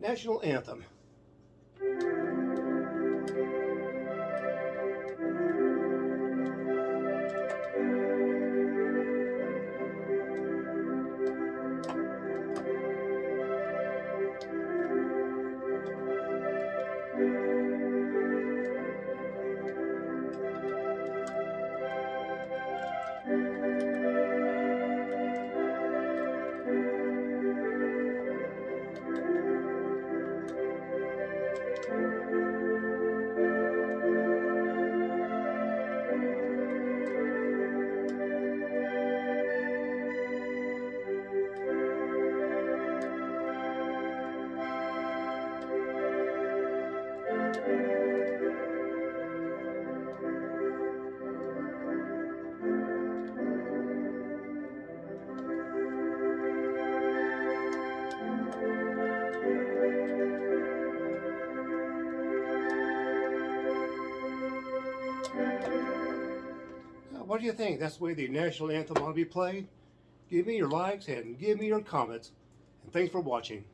national anthem. What do you think? That's the way the national anthem ought to be played? Give me your likes and give me your comments. And thanks for watching.